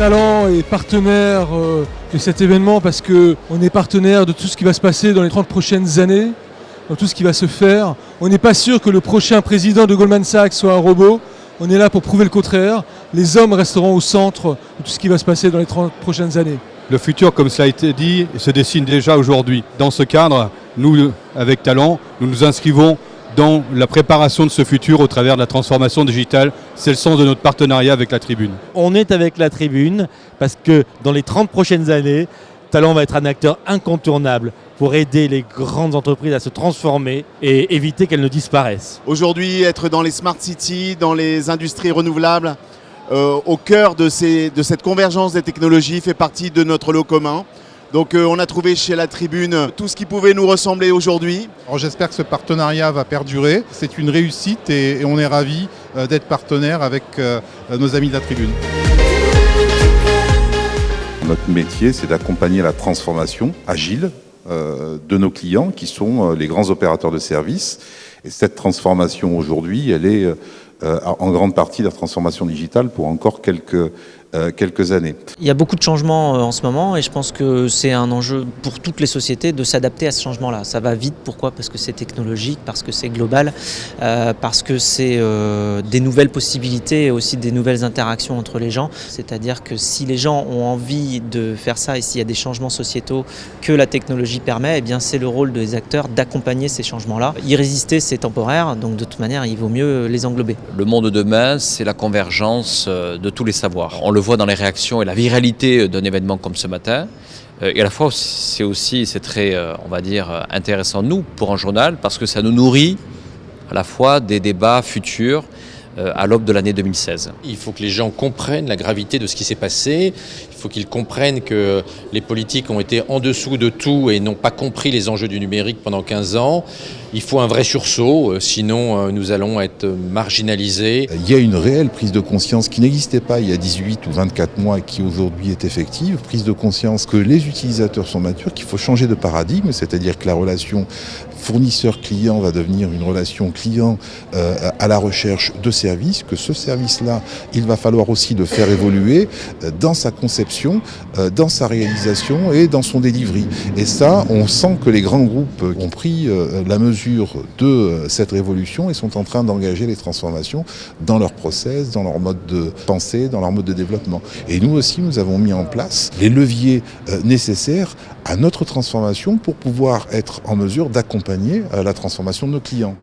Talent est partenaire euh, de cet événement parce qu'on est partenaire de tout ce qui va se passer dans les 30 prochaines années, dans tout ce qui va se faire. On n'est pas sûr que le prochain président de Goldman Sachs soit un robot. On est là pour prouver le contraire. Les hommes resteront au centre de tout ce qui va se passer dans les 30 prochaines années. Le futur, comme cela a été dit, se dessine déjà aujourd'hui. Dans ce cadre, nous, avec Talent, nous nous inscrivons dans la préparation de ce futur au travers de la transformation digitale. C'est le sens de notre partenariat avec la Tribune. On est avec la Tribune parce que dans les 30 prochaines années, Talent va être un acteur incontournable pour aider les grandes entreprises à se transformer et éviter qu'elles ne disparaissent. Aujourd'hui, être dans les smart cities, dans les industries renouvelables, euh, au cœur de, ces, de, cette convergence des technologies fait partie de notre lot commun. Donc euh, on a trouvé chez la Tribune tout ce qui pouvait nous ressembler aujourd'hui. J'espère que ce partenariat va perdurer. C'est une réussite et, et on est ravis euh, d'être partenaire avec euh, nos amis de la Tribune. Notre métier, c'est d'accompagner la transformation agile euh, de nos clients qui sont euh, les grands opérateurs de services. Et cette transformation aujourd'hui, elle est euh, en grande partie la transformation digitale pour encore quelques, euh, années. Il y a beaucoup de changements euh, en ce moment et je pense que c'est un enjeu pour toutes les sociétés de s'adapter à ce changement-là. Ça va vite, pourquoi? Parce que c'est technologique, parce que c'est global, euh, parce que c'est euh, des nouvelles possibilités et aussi des nouvelles interactions entre les gens. C'est-à-dire que si les gens ont envie de faire ça et s'il y a des changements sociétaux que la technologie permet, eh bien c'est le rôle des acteurs d'accompagner ces changements-là. Y résister, c'est temporaire, donc de toute manière, il vaut mieux les englober. Le monde de demain, c'est la convergence de tous les savoirs. On le voit dans les réactions et la viralité d'un événement comme ce matin. Et à la fois, c'est aussi, c'est très, on va dire, intéressant, nous, pour un journal, parce que ça nous nourrit à la fois des débats futurs à l'aube de l'année 2016. Il faut que les gens comprennent la gravité de ce qui s'est passé. Il faut qu'ils comprennent que les politiques ont été en dessous de tout et n'ont pas compris les enjeux du numérique pendant 15 ans. Il faut un vrai sursaut, sinon nous allons être marginalisés. Il y a une réelle prise de conscience qui n'existait pas il y a 18 ou 24 mois et qui aujourd'hui est effective. Prise de conscience que les utilisateurs sont matures, qu'il faut changer de paradigme, c'est-à-dire que la relation fournisseur-client va devenir une relation client euh, à la recherche de services, que ce service-là, il va falloir aussi le faire évoluer euh, dans sa conception, euh, dans sa réalisation et dans son delivery. Et ça, on sent que les grands groupes ont pris la mesure de cette révolution et sont en train d'engager les transformations dans leur process, dans leur mode de pensée, dans leur mode de développement. Et nous aussi, nous avons mis en place les leviers nécessaires à notre transformation pour pouvoir être en mesure d'accompagner la transformation de nos clients.